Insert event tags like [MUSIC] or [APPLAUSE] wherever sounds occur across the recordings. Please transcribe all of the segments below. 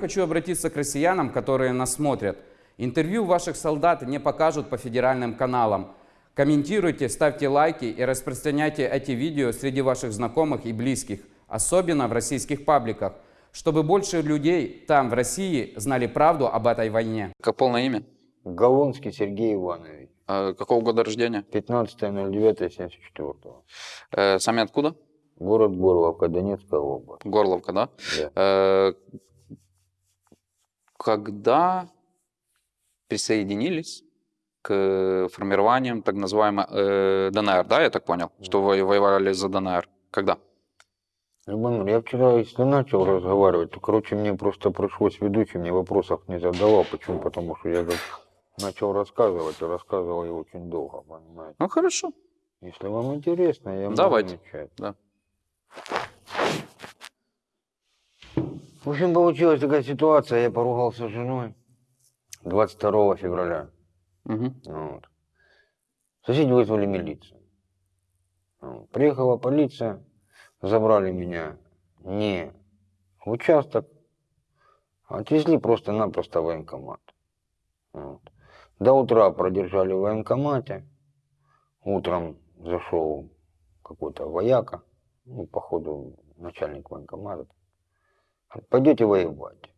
Хочу обратиться к россиянам, которые нас смотрят. Интервью ваших солдат не покажут по федеральным каналам. Комментируйте, ставьте лайки и распространяйте эти видео среди ваших знакомых и близких, особенно в российских пабликах, чтобы больше людей там, в России, знали правду об этой войне. Как полное имя? Голландский Сергей Иванович. А какого года рождения? 15.09.74. Э, сами откуда? Город Горловка, Донецкая область. Горловка, да? Да. Э, когда присоединились к формированиям так называемой э, ДНР, да, я так понял, что вы воевали за ДНР? Когда? Любомир, я вчера, если начал разговаривать, то, короче, мне просто пришлось ведущий, мне вопросов не задавал. Почему? Потому что я как начал рассказывать, и рассказывал я очень долго, понимаете. Ну, хорошо. Если вам интересно, я могу Давайте. начать. Да. В общем, получилась такая ситуация, я поругался с женой 22 февраля. Мгм. Вот. Соседи вызвали милицию. Вот. Приехала полиция, забрали меня не в участок, а отвезли просто-напросто в военкомат. Вот. До утра продержали в военкомате. Утром зашел какой-то вояка, ну, походу, начальник военкомата. Пойдете воевать.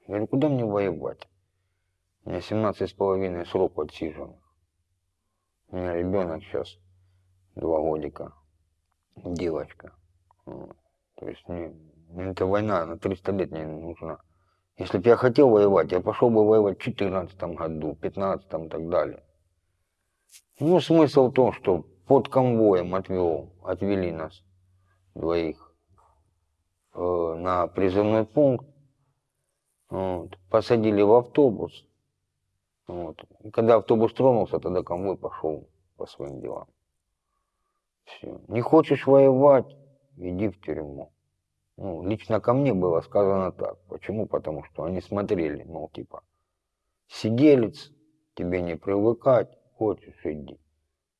Я говорю, куда мне воевать? У меня 17 с половиной срок отсиженных. У меня ребенок сейчас два годика, девочка. Вот. То есть мне, мне эта война на 300 лет не нужна. Если бы я хотел воевать, я пошел бы воевать в 14 году, 15 и так далее. Ну, смысл в том, что под конвоем отвел, отвели нас двоих на призывной пункт, вот, посадили в автобус. Вот. Когда автобус тронулся, тогда конвой пошел по своим делам. Все. Не хочешь воевать, иди в тюрьму. Ну, лично ко мне было сказано так. Почему? Потому что они смотрели, мол, типа, сиделец, тебе не привыкать, хочешь, иди.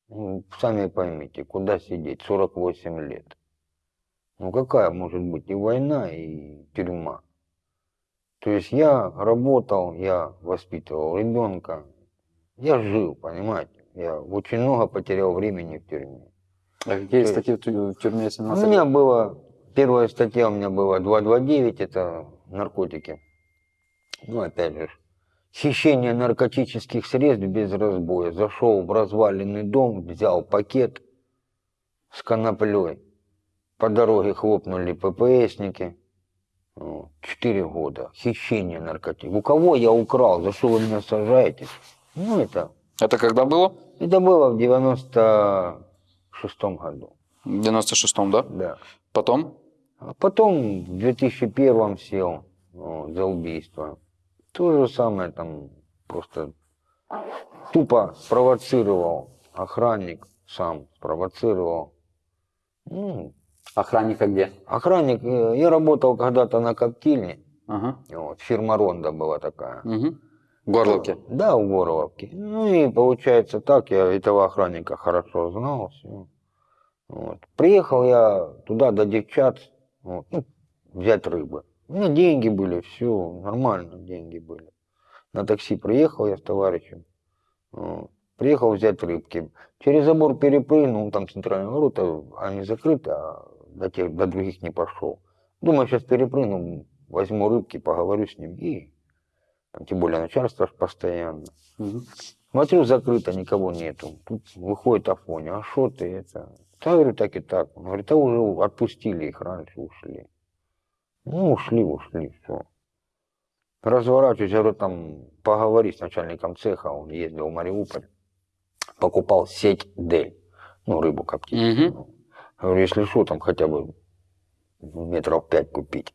Ну, сами поймите, куда сидеть, 48 лет. Ну, какая может быть и война, и тюрьма? То есть я работал, я воспитывал ребенка, я жил, понимаете? Я очень много потерял времени в тюрьме. А какие есть- статьи в тю- в тюрьме У 17 меня было, первая статья у меня была 229, это наркотики. Ну, опять же, хищение наркотических средств без разбоя. Зашел в разваленный дом, взял пакет с коноплей. По дороге хлопнули ППСники. Четыре года. Хищение наркотиков. У кого я украл? За что вы меня сажаете? Ну, это, Это когда было? это было в 96 году. В 96-м, да? Да. Потом? А потом в 2001 сел за убийство. То же самое там просто тупо спровоцировал охранник, сам спровоцировал. Ну, Охранника где? охранник, э, я работал когда-то на коптильне, Ага. вот, фирма Ронда была такая. Угу. В Горловке. Да, в Горловке. Ну и получается так, я этого охранника хорошо знал. Вот. Приехал я туда до девчат, вот, ну, взять рыбы. У меня деньги были, все, нормально деньги были. На такси приехал я с товарищем. вот. Приехал взять рыбки. Через забор перепрыгнул, там центральные ворота, они закрыты, а до, тех, до других не пошел. Думаю, сейчас перепрыгну, возьму рыбки, поговорю с ним и там, тем более начальство постоянно. Мгм. Смотрю, закрыто, никого нету. Тут выходит Афоня, а что ты это? Да, говорю, так и так. Он говорит, а уже отпустили их раньше, ушли. Ну, ушли, ушли, все. Разворачиваюсь, говорю, там, поговори с начальником цеха, он ездил в Мариуполь, покупал сеть Дель, ну, рыбу коптить. Мгм. Говорю, если что, там хотя бы метров пять купить.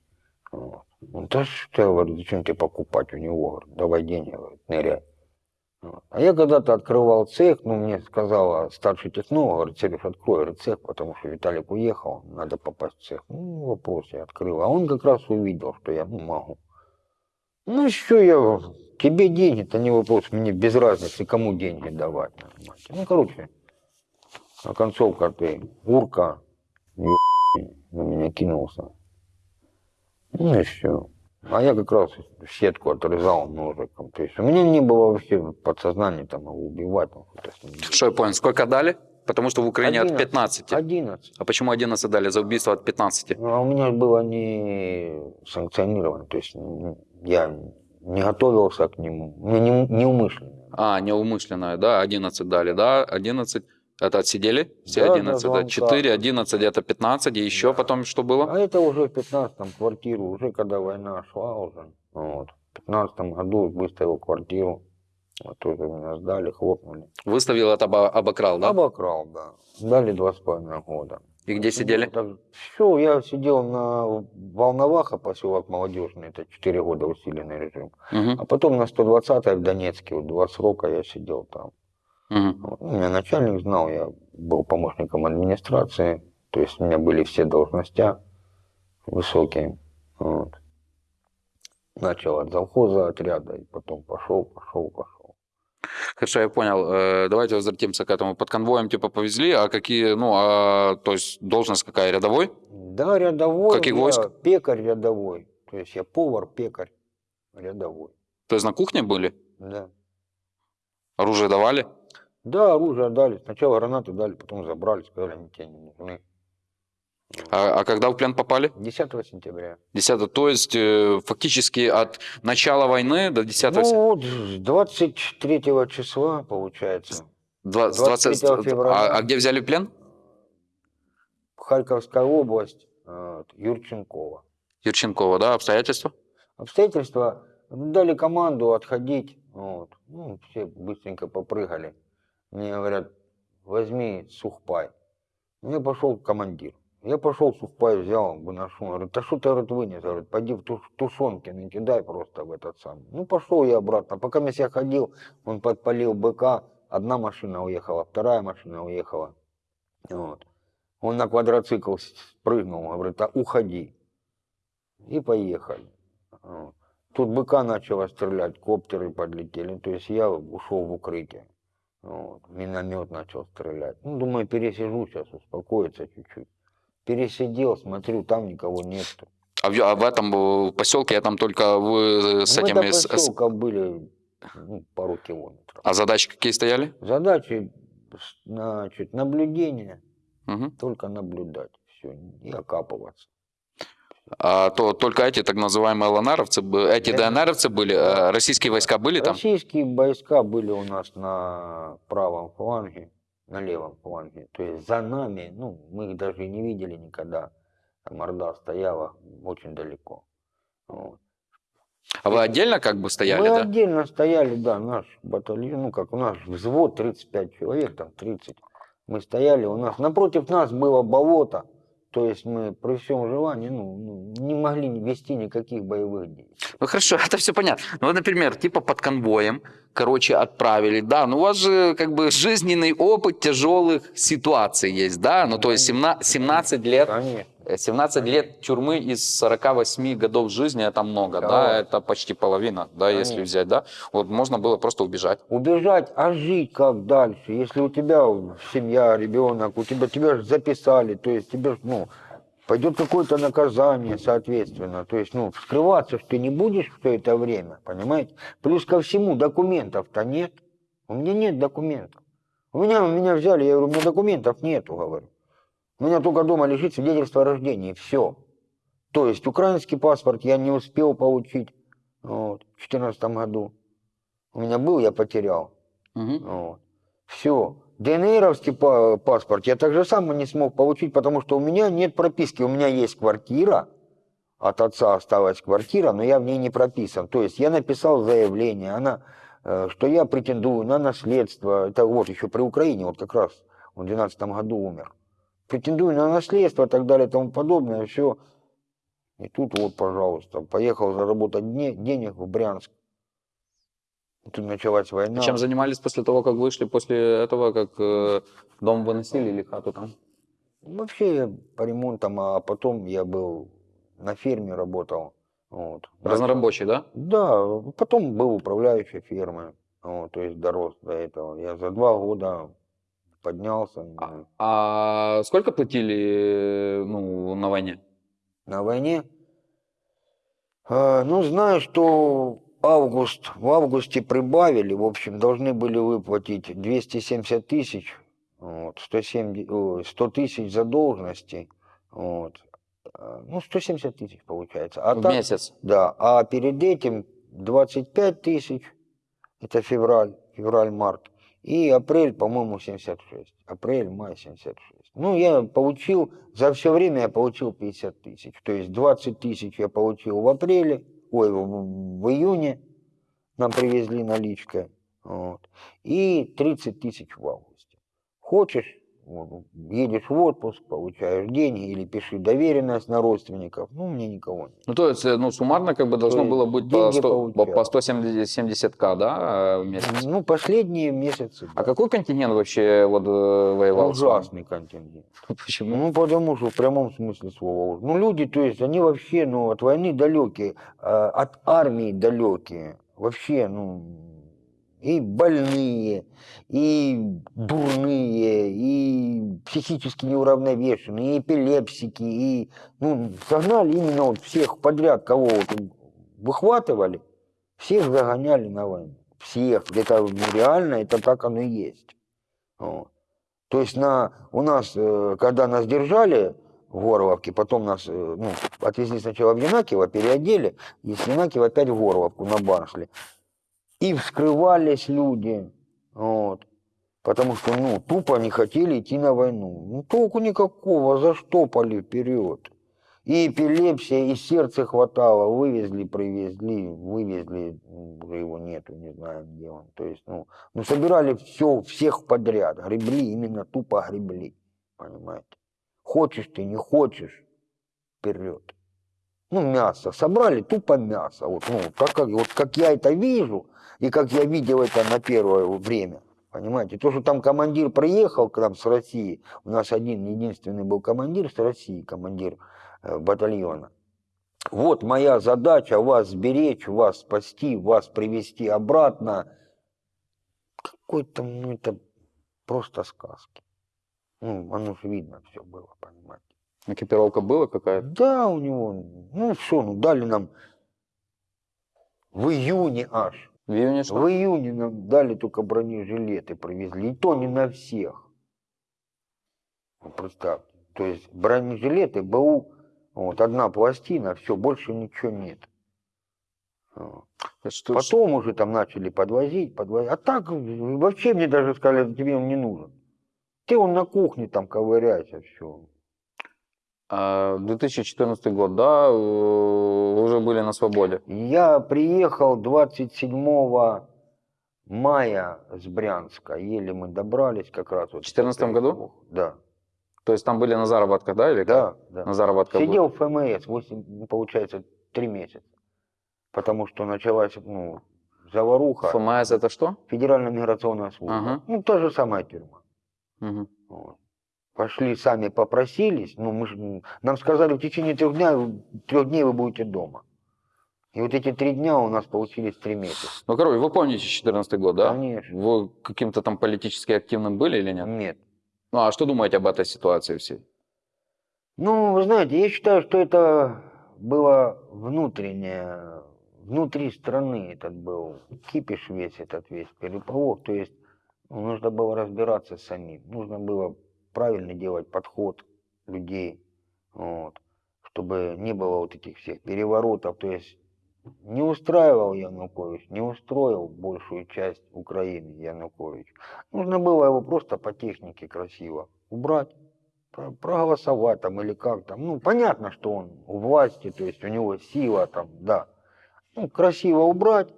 Вот. Он, да что, я говорю, зачем тебе покупать у него? Говорю, давай деньги, говорит, ныряй. Вот. А я когда-то открывал цех, ну, мне сказала старший технолог, говорит, Сереж, открой говорит, цех, потому что Виталик уехал, надо попасть в цех. Ну, вопрос, я открыл. А он как раз увидел, что я ну, могу. Ну, что я, тебе деньги, это не вопрос, мне без разницы, кому деньги давать. Ну, короче, а концовка ты, урка, на меня кинулся. Ну и все. А я как раз сетку отрезал ножиком. То есть у меня не было вообще подсознания там его убивать. там, делать. Что я понял, сколько дали? Потому что в Украине от 11. 15. 11. А почему 11 дали за убийство от 15? Ну, а у меня было не санкционировано. То есть м, я не готовился к нему. Мне не, неумышленно. А, неумышленное, да, 11 дали, да, 11. Это отсидели? Все Да, 11, да, звонка. 4, 11, это 15, и еще Да. потом что было? А это уже в 15-м квартиру, уже когда война шла уже. Вот. В 15 году выставил квартиру. Вот тоже меня сдали, хлопнули. Выставил это, обо- обокрал, да? Обокрал, да. Дали два с половиной года. И где сидели? Все, я сидел на Волноваха, поселок Молодежный, это 4 года усиленный режим. Мгм, А потом на 120-й в Донецке, вот два срока я сидел там. Вот. Ну, Меня начальник знал, я был помощником администрации, то есть у меня были все должности высокие. Вот. Начал от завхоза отряда, и потом пошел, пошел, пошел. Хорошо, я понял. Э, Давайте возвратимся к этому. Под конвоем типа повезли, а какие, ну, а, то есть должность какая, рядовой? Да, рядовой. Каких войск? Пекарь рядовой. То есть я повар, пекарь рядовой. То есть на кухне были? Да. Оружие давали? Да, оружие дали. Сначала гранаты дали, потом забрали, сказали, они тебе не нужны. А, а когда в плен попали? 10 сентября. 10 то есть э, фактически от начала войны до 10 Ну вот, с 23 числа, получается, Два- с 23 20 февраля. а, а где взяли плен? Харьковская область, э, Юрченкова. Юрченкова, да, обстоятельства? Обстоятельства дали команду отходить. Вот. Ну, все быстренько попрыгали. Мне говорят, возьми сухпай. Я пошел командир. Я пошел сухпай взял, выношу. Он Говорит, а что ты говорит, вынес? Говорит, пойди в туш- тушенки накидай просто в этот самый. Ну, пошел я обратно. Пока я ходил, он подпалил быка. Одна машина уехала, вторая машина уехала. Вот. Он на квадроцикл спрыгнул, говорит, а уходи. И поехали. Тут быка начало стрелять, коптеры подлетели. То есть я ушел в укрытие. Вот. Миномет начал стрелять. Ну, думаю, пересижу сейчас, успокоиться чуть-чуть. Пересидел, смотрю, там никого нет. А в, а в этом э, поселке я там только вы с Ну, этими... это с- с- поселка были ну, пару километров. а задачи какие стояли? Задачи, значит, наблюдение, Мгм. только наблюдать. Все, и окапываться. А то только эти так называемые ЛНРовцы, эти. ДНРовцы были, э, российские войска были там? Российские войска были у нас на правом фланге, на левом фланге. То есть за нами, ну, мы их даже не видели никогда. Там Орда стояла очень далеко. Вот. А вы отдельно как бы стояли, мы да? отдельно стояли, да, наш батальон, ну как у нас взвод 35 человек, там 30. Мы стояли, у нас напротив нас было болото, то есть мы при всем желании ну, ну, не могли вести никаких боевых действий. Ну хорошо, [LAUGHS] это все понятно. Ну, вот, например, типа под конвоем, короче, отправили, да, ну у вас же как бы жизненный опыт тяжелых ситуаций есть, да, ну то есть 17, 17 лет, Конечно. Э, 17 лет тюрьмы из 48 годов жизни, это много, да, Да. это почти половина, да, если Конечно. взять, да, вот можно было просто убежать. Убежать, а жить как дальше? Если у тебя семья, ребенок, у тебя тебя же записали, то есть тебе ну, пойдет какое-то наказание, соответственно. То есть, ну, скрываться ты не будешь все это время, понимаете? Плюс ко всему документов-то нет. У меня нет документов. У меня, меня взяли, я говорю, у меня документов нету, говорю. У меня только дома лежит свидетельство о рождении, все. То есть украинский паспорт я не успел получить вот, в 2014 году. У меня был, я потерял. Мгм. Вот. Все. ДНРовский па- паспорт я так же само не смог получить, потому что у меня нет прописки. У меня есть квартира, от отца осталась квартира, но я в ней не прописан. То есть я написал заявление, она, э, что я претендую на наследство. Это вот еще при Украине, вот как раз он в 2012 году умер. Претендую на наследство и так далее и тому подобное. Все. И тут вот, пожалуйста, поехал заработать дне- денег в Брянск. Тут началась война. Чем занимались после того, как вышли, после этого, как э, дом выносили или хату там? Вообще по ремонтам, а потом я был на ферме работал. Вот. Разнорабочий, да? Да, потом был управляющий фермы. Вот, то есть дорос до этого. Я за два года поднялся. А, а сколько платили э, ну, на войне? На войне А, Ну, знаю, что август, в августе прибавили, в общем, должны были выплатить 270 тысяч, вот, 170, ой, 100 тысяч задолженности, вот, А, ну, 170 тысяч получается. А в так- месяц. Да, а перед этим 25 тысяч, это февраль, февраль-март, и апрель, по-моему, 76. Апрель, май 76. Ну, я получил, за все время я получил 50 тысяч. То есть 20 тысяч я получил в апреле, ой, в, в июне нам привезли наличкой, вот, и 30 тысяч в августе. Хочешь, едешь в отпуск, получаешь деньги или пиши доверенность на родственников, ну, мне никого нет. Ну, то есть, э, ну, суммарно как бы должно есть было быть по, деньги 100, по, получал. по 170к, да, э, в месяц? Ну, последние месяцы. А да. какой континент вообще вот э, воевал? Ужасный контингент. [LAUGHS] Почему? Ну, потому что в прямом смысле слова. Ну, люди, то есть, они вообще, ну, от войны далекие, а, от армии далекие. Вообще, ну, и больные, и дурные, и психически неуравновешенные, и эпилепсики, и, ну, загнали именно вот всех подряд, кого вот выхватывали, всех загоняли на войну. Всех. Это ну, реально, это так оно и есть. Вот. То есть на, у нас, э, когда нас держали в Горловке, потом нас э, ну, отвезли сначала в Янакиево, переодели, и с Янакиева опять в Горловку на бар шли. И вскрывались люди, вот, потому что ну, тупо не хотели идти на войну. Ну, толку никакого, заштопали вперед. И эпилепсия, и сердце хватало, вывезли, привезли, вывезли, уже его нету, не знаю, где он. То есть, ну, ну собирали все, всех подряд, гребли, именно тупо гребли, понимаете. Хочешь ты, не хочешь, вперед. Ну, мясо, собрали тупо мясо, вот, ну, так как, вот как я это вижу, и как я видел это на первое время, понимаете. То, что там командир приехал к нам с России, у нас один единственный был командир с России, командир э, батальона. Вот моя задача вас сберечь, вас спасти, вас привести обратно. Какой-то, ну это просто сказки. Ну, оно же видно все было, понимаете. Экипировка была какая-то? Да, у него, ну что, ну дали нам в июне аж. В июне что? В июне нам дали только бронежилеты, привезли. И то не на всех. Вот представьте. То есть бронежилеты, БУ, вот одна пластина, все, больше ничего нет. Что- Потом уже там начали подвозить, подвозить. А так вообще мне даже сказали, тебе он не нужен. Ты он на кухне там ковыряйся, все. А, 2014 год, да, э, вы уже были на свободе. Я приехал 27 мая с Брянска. Еле мы добрались как раз. Вот В 14 году? Да. То есть там были на заработках, да, или как? Да, да. На заработках? Сидел в ФМС 8, ну, получается, 3 месяца. Потому что началась ну, заваруха. ФМС это что? Федеральная миграционная служба. Ага. Ну, та же самая тюрьма. Мгм. Вот. Пошли, сами попросились. Ну, мы нам сказали, в течение трех дня, трех дней вы будете дома. И вот эти три дня у нас получились три месяца. Ну, короче, вы помните 14 год, да? Конечно. Вы каким-то там политически активным были или нет? Нет. Ну, а что думаете об этой ситуации всей? Ну, вы знаете, я считаю, что это было внутреннее, внутри страны этот был кипиш весь этот весь переполох. То есть ну, нужно было разбираться с самим, нужно было правильно делать подход людей, вот, чтобы не было вот этих всех переворотов. То есть не устраивал Янукович, не устроил большую часть Украины Янукович. Нужно было его просто по технике красиво убрать про- проголосовать там или как там. Ну, понятно, что он у власти, то есть у него сила там, да. Ну, красиво убрать.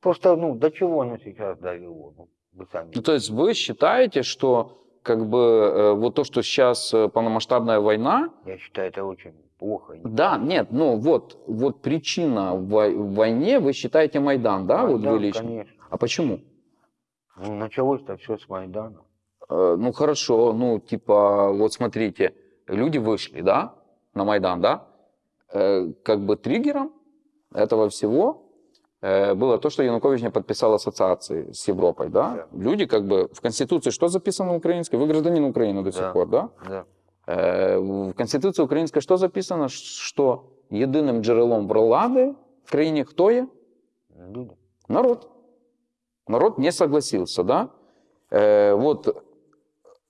Просто, ну, до чего оно сейчас довело? Ну, вы сами. Ну, то есть вы считаете, что как бы э, вот то, что сейчас э, полномасштабная война, Я считаю, это очень плохо. да, нет, ну вот, вот причина в вой- в войне, вы считаете Майдан, да, вот Майдан, вы лично? конечно. А почему? Ну, началось-то все с Майдана. Э, Ну хорошо, ну типа, вот смотрите, люди вышли, да, на Майдан, да, Э, как бы триггером этого всего было то, что Янукович не подписал ассоциации с Европой, да? Люди как бы в Конституции что записано украинской? Вы гражданин Украины до сих Да. пор, да? Да. Э, В Конституции украинской что записано? Ш- Что єдиним джерелом влади в країні хто є? Люди. Народ. Народ не согласился, да? Э, вот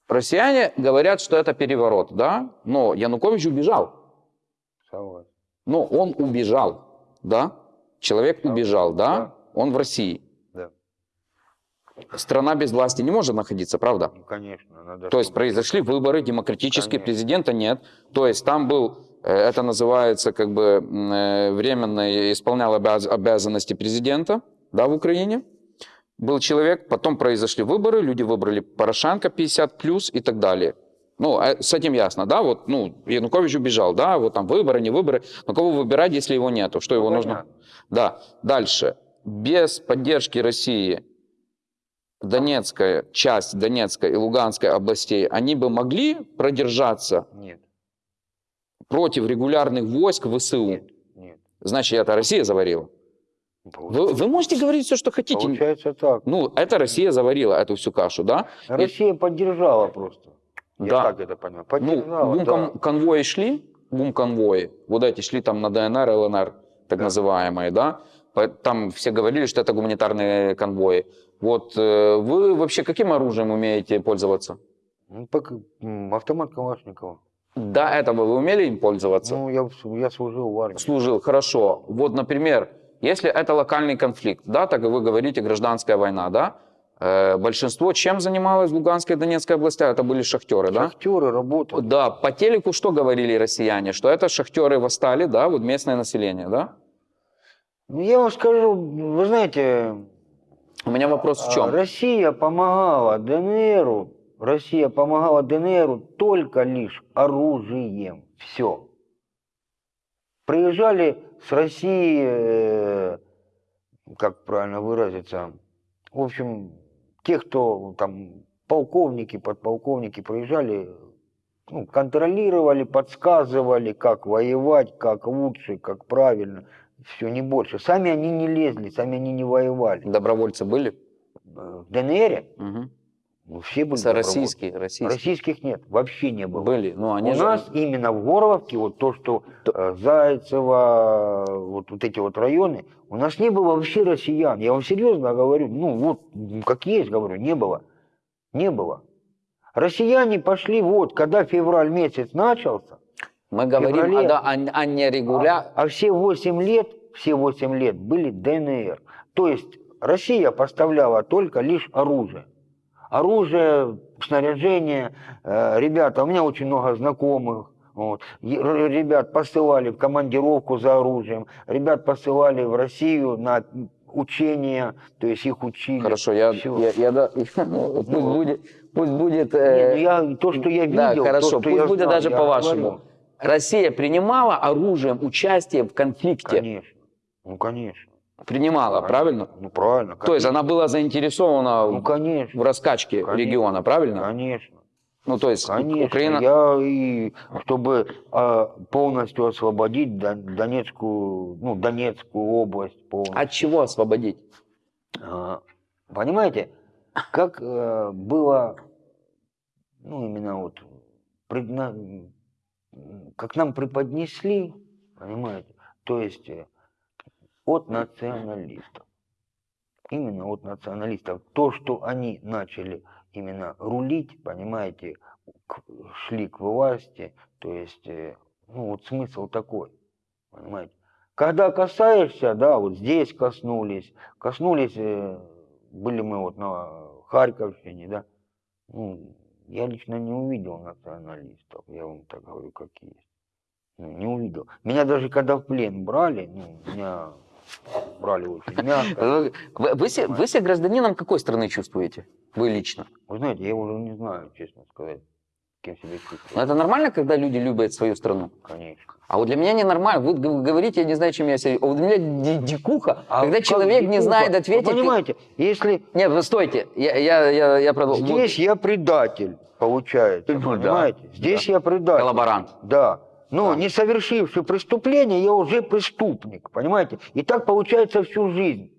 россияне говорят, что это переворот, да? Но Янукович убежал. Согласен. Но он убежал, да? Человек убежал, да? Да. Он в России. Да. Страна без власти не может находиться, правда? Ну, конечно, надо... То есть произошли выборы демократические, Конечно. президента нет. То есть там был, э, это называется как бы э, временно исполнял обяз- обязанности президента, да, в Украине. Был человек, потом произошли выборы, люди выбрали Порошенко 50 плюс и так далее. Ну, а с этим ясно, да, вот, ну, Янукович убежал, да, вот там выборы, не выборы, но кого выбирать, если его нету, что Ну, его нужно? понятно. Да, дальше. Без поддержки России Донецкая, часть Донецкой и Луганской областей, они бы могли продержаться Нет, против регулярных войск ВСУ? нет, нет. Значит, это Россия заварила. Вы, вы можете говорить все, что хотите. получается так. Ну, это Россия заварила эту всю кашу, да? Россия поддержала просто. Я Да. так это понял. Ну, Поддержала, бум да. кон- конвои шли, бум конвои, вот эти шли там на ДНР, ЛНР, так Да. называемые, да? Там все говорили, что это гуманитарные конвои. Вот э, вы вообще каким оружием умеете пользоваться? Ну, автомат Калашникова. До этого вы умели им пользоваться? Ну, я, я служил в армии. Служил, хорошо. Вот, например, если это локальный конфликт, да, так и вы говорите, гражданская война, да, большинство чем занималось в Луганской и Донецкой областях? Это были шахтеры, да? Шахтеры работали. Да, по телеку что говорили россияне? Что это шахтеры восстали, да, вот местное население, да? Ну, я вам скажу, вы знаете, У меня вопрос в а, чем? Россия помогала ДНРу, Россия помогала ДНРу только лишь оружием. Все. Приезжали с России, э, как правильно выразиться, в общем, те, кто там полковники, подполковники приезжали, ну, контролировали, подсказывали, как воевать, как лучше, как правильно. Все, не больше. Сами они не лезли, сами они не воевали. Добровольцы были? В ДНР Мгм. Ну, все были. Российские, российские. Российских нет, вообще не было. Были, но они У же... нас именно в Горловке, вот то, что э, Зайцево, вот, вот эти вот районы, у нас не было вообще россиян. Я вам серьезно говорю, ну вот, как есть, говорю, не было. Не было. Россияне пошли вот, когда февраль месяц начался, Мы говорим феврале- о, да, о, о нерегуля... а, а все 8 лет, все 8 лет были ДНР. То есть Россия поставляла только лишь оружие. Оружие, снаряжение. Э, Ребята, у меня очень много знакомых. Вот. Ребят посылали в командировку за оружием. Ребят посылали в Россию на учения, то есть их учили. Хорошо, я, я, я да- [LAUGHS] пусть будет, пусть будет... Не, э, ну я, то, что я да, видел, хорошо, то, пусть я будет знал, даже я по-вашему. говорю. Россия принимала оружием участие в конфликте? Конечно. Ну, конечно. Принимала, правильно? Ну, правильно. То есть она была заинтересована Ну, в- конечно. в раскачке Конечно. региона, правильно? Конечно. Ну, то есть Конечно, Украина... я и чтобы а, полностью освободить Дон- Донецкую, ну, Донецкую область полностью. От чего освободить? А, Понимаете, как э, было, ну, именно вот, предна- как нам преподнесли, понимаете, то есть э, от националистов. Именно от националистов. То, что они начали именно рулить, понимаете, к- шли к власти, то есть, э, ну, вот смысл такой, понимаете. Когда касаешься, да, вот здесь коснулись, коснулись, э, были мы вот на Харьковщине, да, ну, я лично не увидел националистов, я вам так говорю, как есть. Ну, не увидел. Меня даже когда в плен брали, ну, меня брали очень мягко. Вы, вы, вы се- вы себя гражданином какой страны чувствуете? Вы лично? Вы знаете, я уже не знаю, честно сказать, кем себя Но чувствую. это нормально, когда люди любят свою страну? Конечно. А вот для меня ненормально. Вы г- говорите, я не знаю, чем я себя... Вот для меня ди- дикуха, А когда человек не дикуха? знает ответить... Вы понимаете, если Нет, вы стойте, я, я, я, я продолжу. Вот здесь я предатель, получается, Ну да, понимаете? Здесь я предатель. коллаборант. Да. Но Да. не совершивший преступление, я уже преступник, понимаете? И так получается всю жизнь.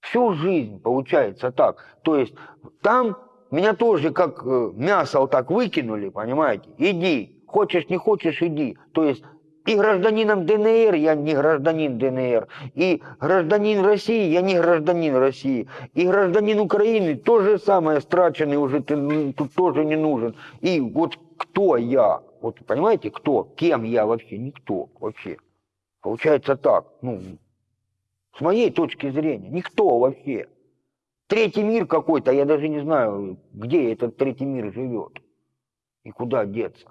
Всю жизнь получается так. То есть там меня тоже как э, мясо вот так выкинули, понимаете? Иди, хочешь, не хочешь, иди. То есть и гражданином ДНР я не гражданин ДНР, и гражданин России я не гражданин России, и гражданин Украины то же самое, страченный уже ты, тут тоже не нужен. И вот кто я? Вот понимаете, кто? Кем я вообще? Никто вообще. Получается так, ну, с моей точки зрения, никто вообще. Третий мир какой-то, я даже не знаю, где этот третий мир живет и куда деться.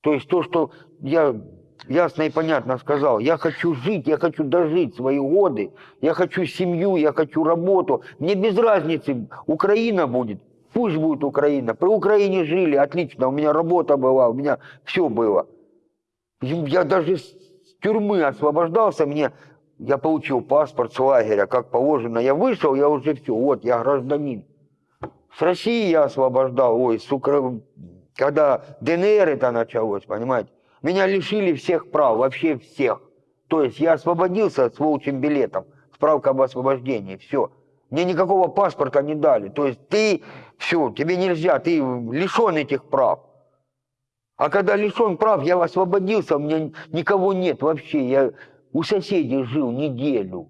То есть то, что я ясно и понятно сказал, я хочу жить, я хочу дожить свои годы, я хочу семью, я хочу работу. Мне без разницы, Украина будет, пусть будет Украина. При Украине жили, отлично, у меня работа была, у меня все было. Я даже с тюрьмы освобождался, мне я получил паспорт с лагеря, как положено. Я вышел, я уже все, вот, я гражданин. С России я освобождал, ой, с Укра... когда ДНР это началось, понимаете, меня лишили всех прав, вообще всех. То есть я освободился с волчьим билетом, справка об освобождении, все. Мне никакого паспорта не дали. То есть ты, все, тебе нельзя, ты лишен этих прав. А когда лишен прав, я освободился, у меня никого нет вообще. Я у соседей жил неделю.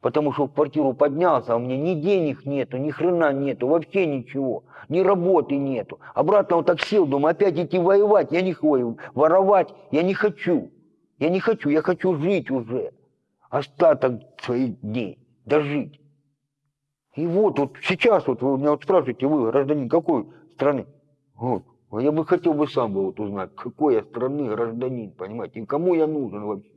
Потому что в квартиру поднялся, а у меня ни денег нету, ни хрена нету, вообще ничего. Ни работы нету. Обратно вот так сел, думаю, опять идти воевать. Я не хочу воровать, я не хочу. Я не хочу, я хочу жить уже. Остаток своих дней, дожить. И вот, вот сейчас вот вы меня вот спрашиваете, вы гражданин какой страны? Вот. А я бы хотел бы сам бы вот узнать, какой я страны гражданин, понимаете, и кому я нужен вообще.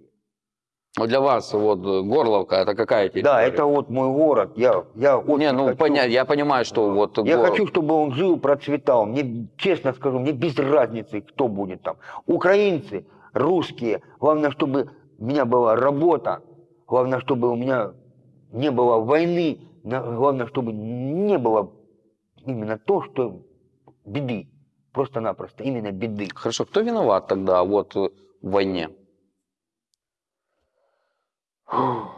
Вот для вас вот Горловка это какая территория? Да, это вот мой город. Я, я Не, ну хочу, понятно, я понимаю, что вот... Я Гор- хочу, чтобы он жил, процветал. Мне, честно скажу, мне без разницы, кто будет там. Украинцы, русские. Главное, чтобы у меня была работа. Главное, чтобы у меня не было войны. Главное, чтобы не было именно то, что беды. Просто-напросто. Именно беды. Хорошо, кто виноват тогда вот в войне? В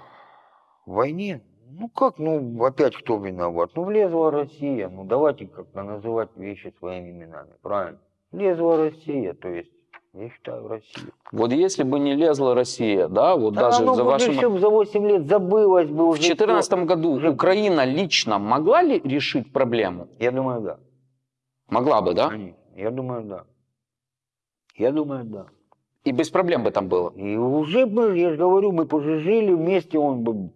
войне? Ну как, ну опять кто виноват? Ну влезла Россия, ну давайте как-то называть вещи своими именами, правильно? Влезла Россия, то есть, я считаю, Россия. Вот если бы не лезла Россия, да, вот Да даже за вашим... всё за 8 лет забылось бы В уже. 2014 всё. году уже- Украина лично могла ли решить проблему? Я думаю, да. Могла бы, да? Конечно. Я думаю, да. Я думаю, да. И без проблем бы там было. И уже бы, я же говорю, мы уже жили вместе, он бы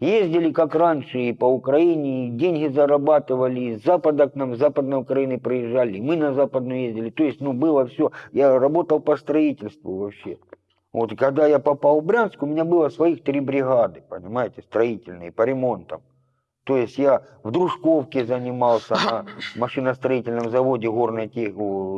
ездили как раньше и по Украине, и деньги зарабатывали, из Запада к нам, с Западной Украины приезжали, мы на Западную ездили. То есть, ну, было все. Я работал по строительству вообще. Вот, когда я попал в Брянск, у меня было своих три бригады, понимаете, строительные, по ремонтам. То есть я в Дружковке занимался на [LAUGHS] машиностроительном заводе горной тех,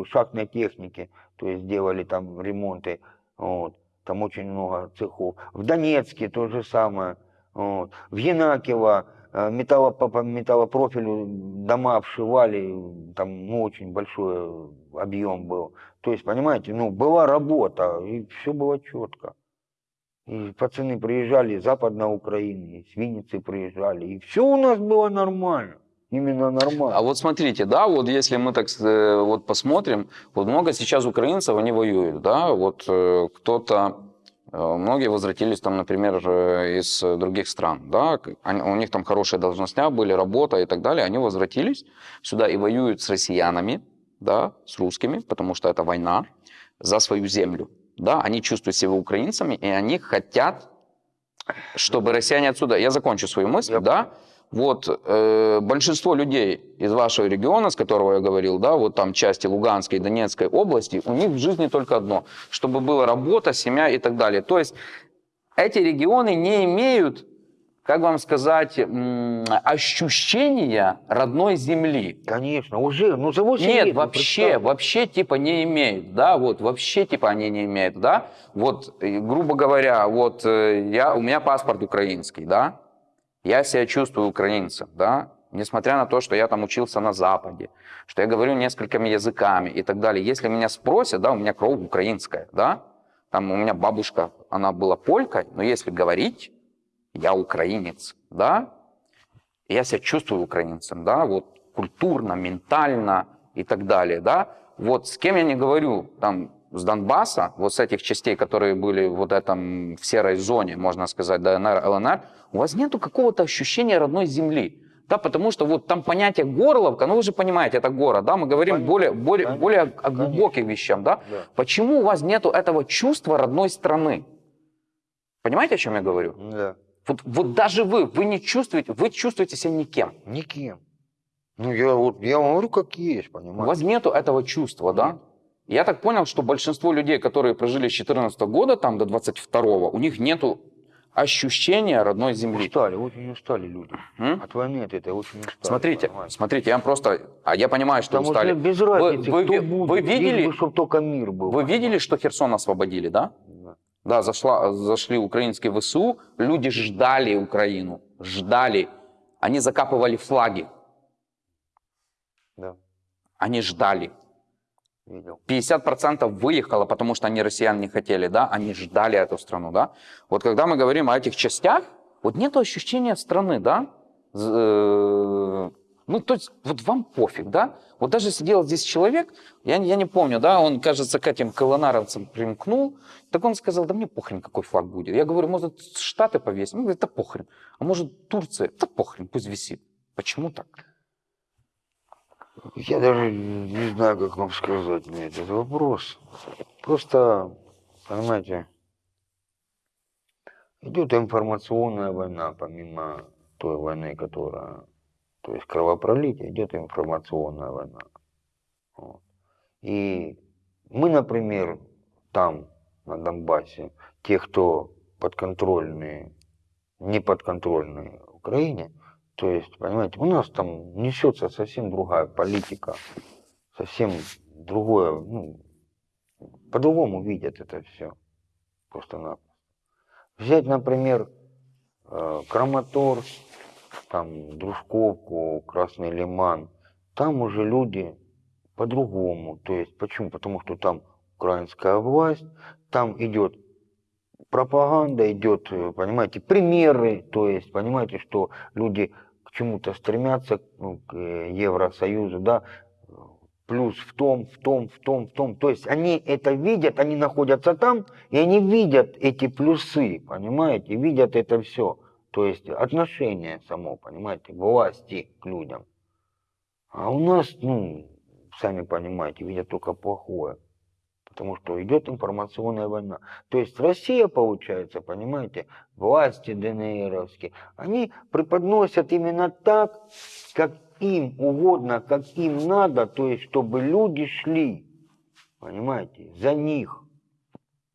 шахтной техники, то есть делали там ремонты, вот. там очень много цехов. В Донецке то же самое, вот. в Янакиево э, металло, по, по металлопрофилю дома обшивали, там ну, очень большой объем был. То есть, понимаете, ну, была работа, и все было четко. И пацаны приезжали из Западной Украины, из Винницы приезжали, и все у нас было нормально. Именно нормально. А вот смотрите, да, вот если мы так э, вот посмотрим, вот много сейчас украинцев, они воюют, да, вот э, кто-то, э, многие возвратились там, например, э, из других стран, да, у них там хорошие должностя были, работа и так далее, они возвратились сюда и воюют с россиянами, да, с русскими, потому что это война за свою землю, да, они чувствуют себя украинцами, и они хотят, чтобы россияне отсюда, я закончу свою мысль, Я да, вот э, большинство людей из вашего региона, с которого я говорил, да, вот там части Луганской и Донецкой области, у них в жизни только одно, чтобы была работа, семья и так далее. То есть эти регионы не имеют, как вам сказать, ощущения родной земли. Конечно, уже, ну за 8 Нет, лет. ну, вообще, вообще типа не имеют, да, вот вообще типа они не имеют, да. Вот, грубо говоря, вот э, я, у меня паспорт украинский, да, я себя чувствую украинцем, да, несмотря на то, что я там учился на Западе, что я говорю несколькими языками и так далее. Если меня спросят, да, у меня кровь украинская, да, там у меня бабушка, она была полькой, но если говорить, я украинец, да, я себя чувствую украинцем, да, вот культурно, ментально и так далее, да. Вот с кем я не говорю, там, с Донбасса, вот с этих частей, которые были вот этом в серой зоне, можно сказать, ДНР, ЛНР, у вас нету какого-то ощущения родной земли. Да, потому что вот там понятие Горловка, ну вы же понимаете, это город, да, мы говорим Понятно, более, более, конечно, более о конечно. глубоких вещах, да? Да. Почему у вас нету этого чувства родной страны? Понимаете, о чем я говорю? Да. Вот, вот даже вы, вы не чувствуете, вы чувствуете себя никем. Никем. Ну, я вот, я вам говорю, как есть, У понимаете? вас нету этого чувства, да? Нет. Я так понял, что большинство людей, которые прожили с 14 года там до 22 у них нету ощущения родной земли. Устали, очень устали люди. М? От войны от этой очень устали. Смотрите, понимаете? смотрите, я вам просто, а я понимаю, что Потому устали. что без разницы, вы, кто будет. вы видели, чтобы только мир был. вы видели, что Херсон освободили, да? Да. Да, зашла, зашли украинские ВСУ, люди ждали Украину, ждали. Они закапывали флаги, Да, они ждали. Видел. 50% выехало, потому что они россиян не хотели, да, они ждали эту страну, да. Вот когда мы говорим о этих частях, вот нет ощущения страны, да. Э, Ну, то есть, вот вам пофиг, да? Вот даже сидел здесь человек, я, я не помню, да, он, кажется, к этим колонаровцам примкнул, так он сказал, да мне похрен, какой флаг будет. Я говорю, может, Штаты повесим? Он говорит, да похрен. А может, Турция? Да похрен, пусть висит. Почему так? Я даже не знаю, как вам сказать мне этот вопрос. Просто, понимаете, идет информационная война, помимо той войны, которая, то есть кровопролитие, идет информационная война. Вот. И мы, например, там, на Донбассе, те, кто подконтрольные, не подконтрольные Украине, то есть, понимаете, у нас там несется совсем другая политика, совсем другое, ну, по-другому видят это все. Просто-напросто. Взять, например, э, Краматорск, там, Дружковку, Красный Лиман, там уже люди по-другому. То есть, почему? Потому что там украинская власть, там идет пропаганда, идет, э, понимаете, примеры, то есть, понимаете, что люди к чему-то стремятся, ну, к э, Евросоюзу, да, плюс в том, в том, в том, в том. То есть они это видят, они находятся там, и они видят эти плюсы, понимаете, видят это все. То есть отношение само, понимаете, власти к людям. А у нас, ну, сами понимаете, видят только плохое. Потому что идет информационная война. То есть Россия, получается, понимаете, власти ДНРовские, они преподносят именно так, как им угодно, как им надо, то есть чтобы люди шли, понимаете, за них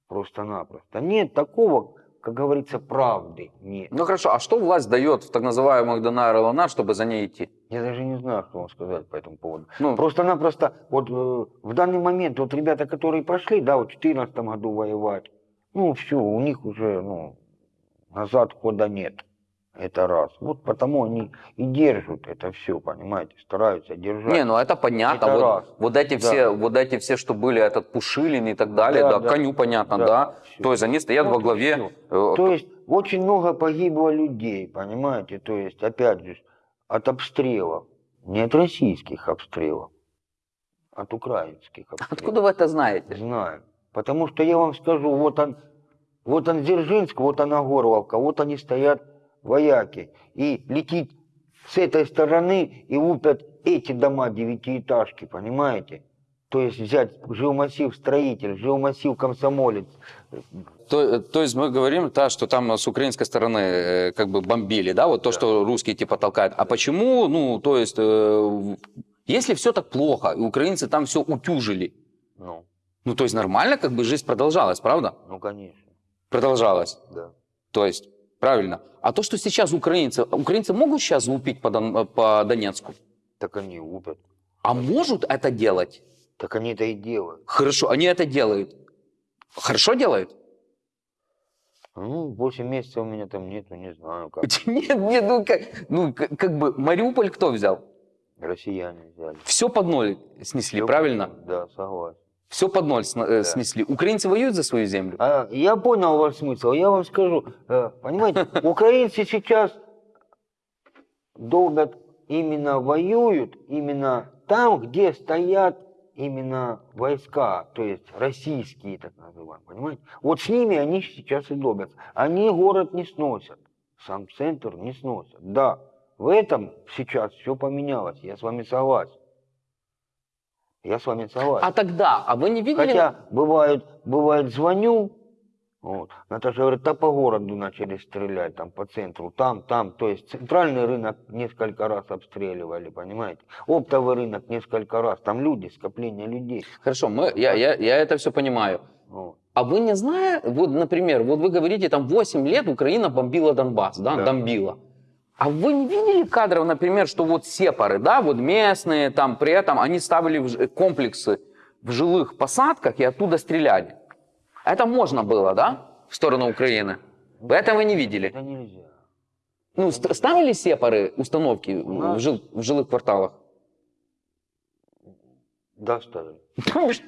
просто-напросто. Нет такого, как говорится, правды. Нет. Ну хорошо, а что власть дает в так называемых ДНР и ЛНР, чтобы за ней идти? Я даже не знаю, что вам сказать по этому поводу. Ну, Просто-напросто, вот э, в данный момент, вот ребята, которые пошли, да, вот в 2014 году воевать, ну, все, у них уже, ну, назад хода нет. Это раз. Вот потому они и держат это все, понимаете, стараются держать. Не, ну это понятно. Это вот, раз. вот эти Да. все, вот эти все, что были, этот Пушилин и так далее, да, Да, да. коню понятно, да. Да. То есть они стоят Вот во и главе. всё. э, То есть очень много погибло людей, понимаете, то есть, опять же, от обстрелов, не от российских обстрелов, от украинских обстрелов. Откуда вы это знаете? Знаю. Потому что я вам скажу, вот он, вот он Дзержинск, вот она Горловка, вот они стоят вояки. И летит с этой стороны и лупят эти дома девятиэтажки, понимаете? То есть взять жилмассив строитель, жилмассив комсомолец. То, то есть мы говорим, да, что там с украинской стороны э, как бы бомбили, да, вот то, что русские типа толкают. А почему, ну, то есть, э, если все так плохо, и украинцы там все утюжили, Ну, ну, то есть нормально как бы жизнь продолжалась, правда? ну конечно, Продолжалась. да. То есть, правильно. А то, что сейчас украинцы, украинцы могут сейчас лупить по, Дон- по Донецку? Так они лупят. А могут это делать? Так они это и делают. Хорошо, они это делают. Хорошо делают? Ну, 8 месяцев у меня там нету, не знаю как. [LAUGHS] Нет, нет, ну как, ну как, бы Мариуполь кто взял? Россияне взяли. Все под ноль снесли, Всё правильно? Да, согласен. Все под ноль э, снесли. Украинцы воюют за свою землю? А, я понял ваш смысл. Я вам скажу, э, понимаете, [LAUGHS] украинцы сейчас долбят, именно воюют, именно там, где стоят именно войска, то есть российские, так называемые, понимаете? Вот с ними они сейчас и добятся. Они город не сносят, сам центр не сносят. Да, в этом сейчас все поменялось, я с вами согласен. Я с вами согласен. А тогда, а вы не видели? Хотя бывает, бывает звоню, вот, Наташа говорит, да по городу начали стрелять, там по центру, там, там. То есть центральный рынок несколько раз обстреливали, понимаете? Оптовый рынок несколько раз, там люди, скопление людей. Хорошо, мы, я, я, я это все понимаю. Вот. А вы не знаете, вот, например, вот вы говорите, там 8 лет Украина бомбила Донбасс, да, Да. бомбила. А вы не видели кадров, например, что вот сепары, да, вот местные, там при этом они ставили в комплексы в жилых посадках и оттуда стреляли? Это можно было, да, в сторону Украины? Вы этого не видели? Это нельзя. Ну, ст- ставили сепары установки У в, жил- в жилых кварталах? Да, ставили.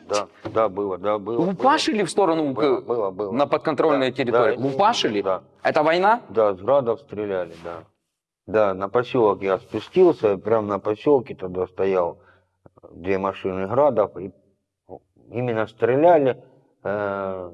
Да, да, было, да, было. Лупашили в сторону Было, к- было, было. на подконтрольные Да, территории? да, Лупашили? Да, Это война? да, с градов стреляли, да. Да, на поселок я спустился, прямо на поселке тогда стоял две машины градов, и именно стреляли, э,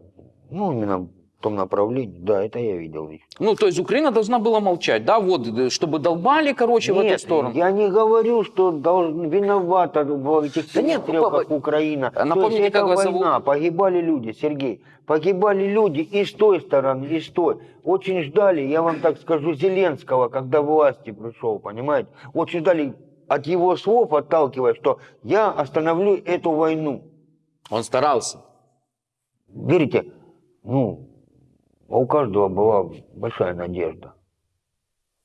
ну, именно в том направлении, да, это я видел. Ну, то есть Украина должна была молчать, да, вот, э, чтобы долбали, короче, в эту Нет, сторону. я не говорю, что должен, виновата в этих Да нет, папа, Украина. напомните, То есть как вас зовут? война, погибали люди, Сергей. Погибали люди и с той стороны, и с той. Очень ждали, я вам так скажу, Зеленского, когда власти пришел, понимаете? Очень ждали от его слов, отталкиваясь, что я остановлю эту войну. Он старался. Верите, ну, а у каждого была большая надежда.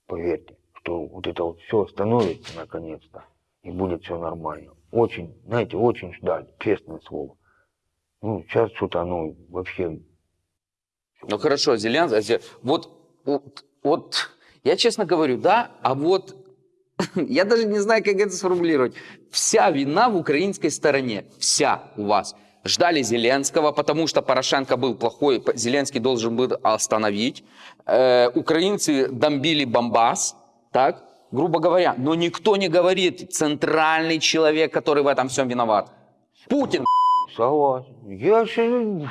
Поверьте, что вот это вот все остановится наконец-то, и будет все нормально. Очень, знаете, очень ждали, честное слово. Ну, сейчас что-то оно вообще... Ну хорошо, Зеленский, вот, вот, вот, я честно говорю, да, а вот [LAUGHS] я даже не знаю, как это сформулировать. Вся вина в украинской стороне, вся у вас. Ждали Зеленского, потому что Порошенко был плохой, Зеленский должен был остановить. Э, украинцы бомбили Бомбас, так, грубо говоря. Но никто не говорит, центральный человек, который в этом всем виноват. Путин. Согласен. Я же,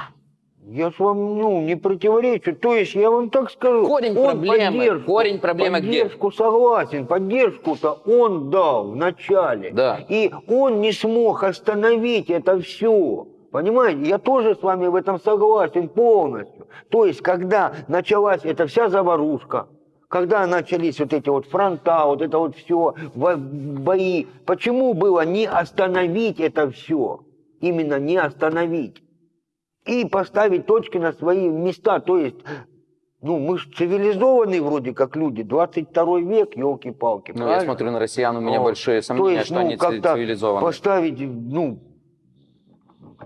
я ж вам ну, не противоречу. То есть я вам так скажу. Корень он проблемы, поддержку- корень проблемы где? Поддержку согласен. Поддержку-то он дал в начале. Да. И он не смог остановить это все. Понимаете, я тоже с вами в этом согласен полностью. То есть, когда началась эта вся заварушка, когда начались вот эти вот фронта, вот это вот все, бои, почему было не остановить это все? Именно не остановить. И поставить точки на свои места. То есть, ну, мы же цивилизованные вроде как люди. 22 век, елки-палки. Ну, я смотрю на россиян, у меня Вот. большие То сомнения, есть, что ну, они ци- как-то цивилизованы. поставить, ну,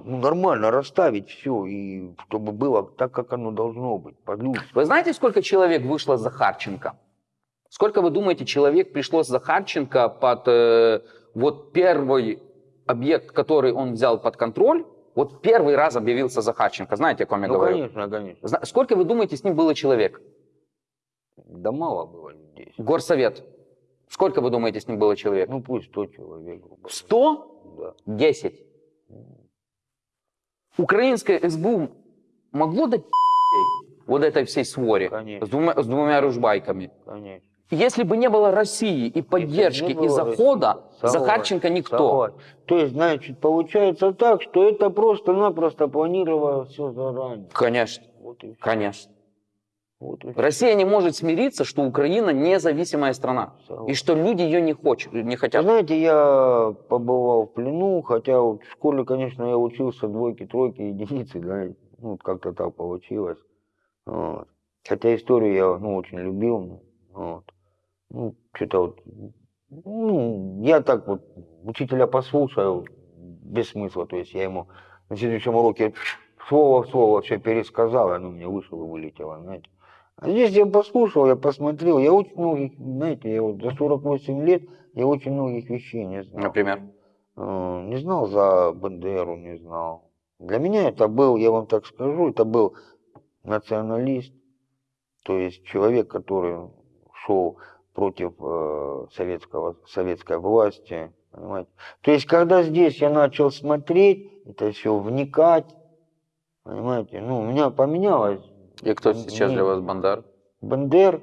ну, нормально расставить все, и чтобы было так, как оно должно быть, по-людски. Вы знаете, сколько человек вышло с Захарченко? Сколько, вы думаете, человек пришло с Захарченко под э, вот первый объект, который он взял под контроль? Вот первый раз объявился Захарченко. Знаете, о ком я Ну, говорю? конечно, конечно. Зна- Сколько, вы думаете, с ним было человек? Да мало было людей. Горсовет. Сколько, вы думаете, с ним было человек? Ну, пусть 100 человек. Сто? Да. Десять. Украинское СБУ могло дать вот этой всей своре Конечно. с двумя, с двумя ружбайками? Конечно. Если бы не было России и поддержки, и захода, Согласен, Захарченко никто. согласен. То есть, значит, получается так, что это просто-напросто планировалось все заранее. Конечно, Вот конечно. Вот. Россия не может смириться, что Украина независимая страна. Согласен. И что люди ее не, хочут, не хотят. знаете, я побывал в плену, хотя вот в школе, конечно, я учился двойки, тройки, единицы, да, ну, как-то так получилось. Вот. Хотя историю я, ну, очень любил, вот. Ну, что-то вот, ну, я так вот учителя послушаю, без смысла, то есть я ему на следующем уроке слово в слово все пересказал, и оно мне вышло и вылетело, знаете. А здесь я послушал, я посмотрел, я очень многих, знаете, я вот за 48 лет я очень многих вещей не знал. Например. Э, Не знал за Бандеру, не знал. Для меня это был, я вам так скажу, это был националист, то есть человек, который шел против э, советского, советской власти, Понимаете? То есть, когда здесь я начал смотреть, это все вникать, понимаете, ну, у меня поменялось. И кто сейчас для вас Бандар? Бандер,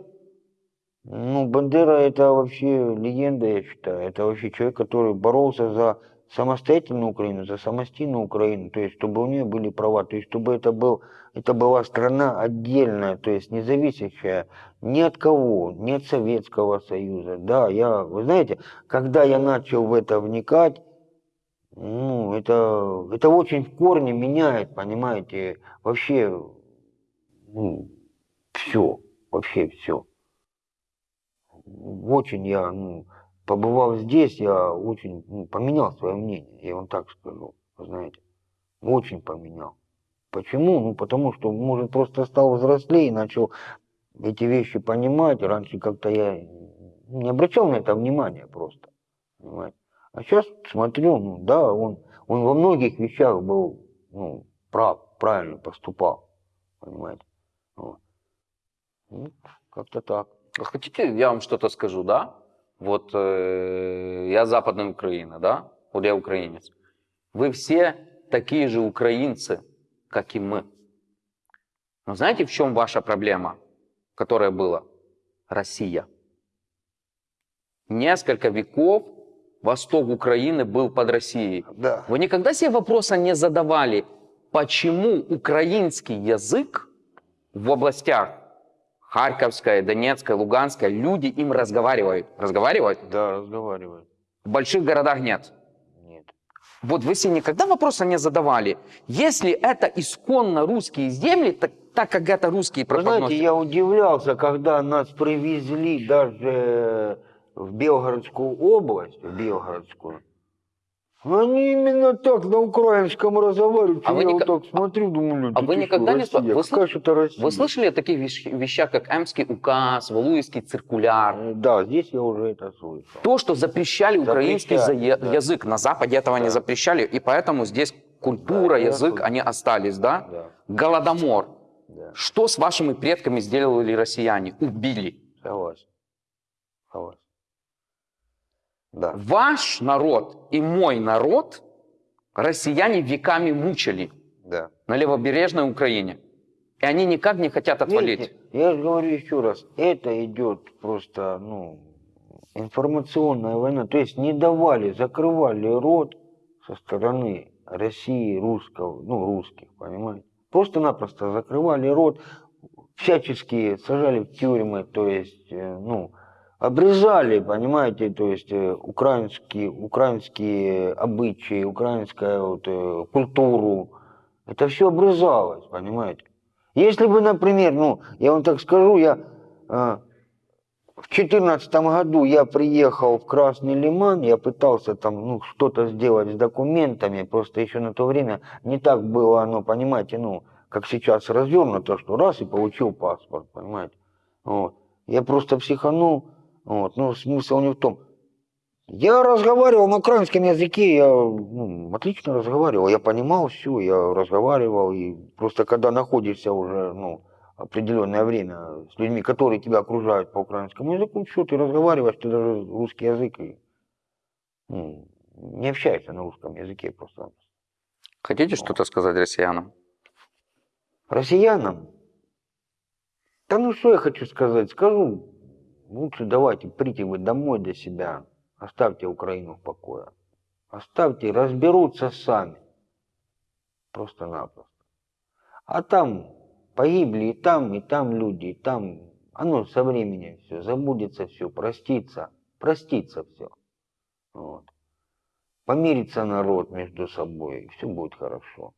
ну, Бандера это вообще легенда, я считаю. Это вообще человек, который боролся за самостоятельную Украину, за самостийную Украину, то есть чтобы у нее были права, то есть чтобы это, был, это была страна отдельная, то есть не зависящая ни от кого, ни от Советского Союза. Да, я, вы знаете, когда я начал в это вникать, ну, это, это очень в корне меняет, понимаете, вообще, ну, все, вообще все. Очень я, ну, побывав здесь, я очень ну, поменял свое мнение, я вам так скажу, знаете, очень поменял. Почему? Ну, потому что, может, просто стал взрослее и начал эти вещи понимать. Раньше как-то я не обращал на это внимания просто, понимаете. А сейчас смотрю, ну, да, он, он во многих вещах был, ну, прав, правильно поступал, понимаете. Ну, как-то так. Хотите, я вам что-то скажу, да? Вот э, я западная Украина, да? Вот я украинец. Вы все такие же украинцы, как и мы. Но знаете, в чем ваша проблема, которая была? Россия. Несколько веков восток Украины был под Россией. Да. Вы никогда себе вопроса не задавали, почему украинский язык в областях Харьковская, Донецкая, Луганская, люди им разговаривают. Разговаривают? Да, разговаривает. В больших городах нет. Нет. Вот вы себе никогда вопроса не задавали. Если это исконно русские земли, так, так как это русские Вы знаете, преподносят. я удивлялся, когда нас привезли даже в Белгородскую область, в Белгородскую. Они именно так на украинском разговаривают. А вы я ника- вот так смотрю, думаю, а да вы никогда не Россия? вы слыш- это Россия? Вы слышали о таких вещ- вещах, как Эмский указ, Валуевский циркуляр? Э, Да, здесь я уже это слышал. То, что запрещали украинский Запрещали, за- да. язык. На Западе этого не Да. запрещали, и поэтому здесь культура, Да, язык, слышал. они остались, да? Да, Голодомор. да, Что с вашими предками сделали россияне? Убили. согласен. Согласен. Да. Ваш народ и мой народ россияне веками мучили Да. на левобережной Украине. И они никак не хотят отвалить. Видите, я же говорю еще раз, это идет просто, ну, информационная война. То есть не давали, закрывали рот со стороны России, русского, ну, русских, понимаете? Просто-напросто закрывали рот, всячески сажали в тюрьмы, то есть, э, ну, обрезали, понимаете, то есть э, украинские, украинские обычаи, украинскую вот, э, культуру. Это все обрезалось, понимаете? Если бы, например, ну, я вам так скажу, я э, в четырнадцатом году я приехал в Красный Лиман, я пытался там, ну, что-то сделать с документами, просто еще на то время не так было оно, понимаете, ну, как сейчас развернуто, что раз и получил паспорт, понимаете. Вот. Я просто психанул, вот, но смысл не в том. Я разговаривал на украинском языке, я ну, отлично разговаривал, я понимал все, я разговаривал, и просто когда находишься уже, ну, определенное время с людьми, которые тебя окружают по украинскому языку, все, ты разговариваешь, ты даже русский язык и ну, не общаешься на русском языке просто. Хотите что-то сказать россиянам? Россиянам? Да ну что я хочу сказать? Скажу, лучше давайте прийти вы домой до себя, оставьте Украину в покое. Оставьте, разберутся сами. Просто-напросто. А там погибли и там, и там люди, и там. Оно со временем все, забудется все, простится, простится все. Вот. Помирится народ между собой, и все будет хорошо.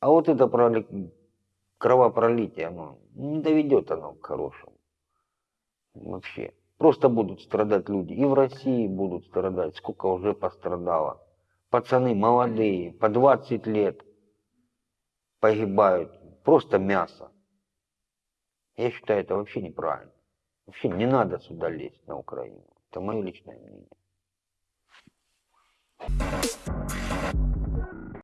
А вот это проли- кровопролитие, оно не доведет оно к хорошему. Вообще. Просто будут страдать люди. И в России будут страдать. Сколько уже пострадало. Пацаны молодые, по 20 лет погибают. Просто мясо. Я считаю, это вообще неправильно. Вообще не надо сюда лезть на Украину. Это мое личное мнение.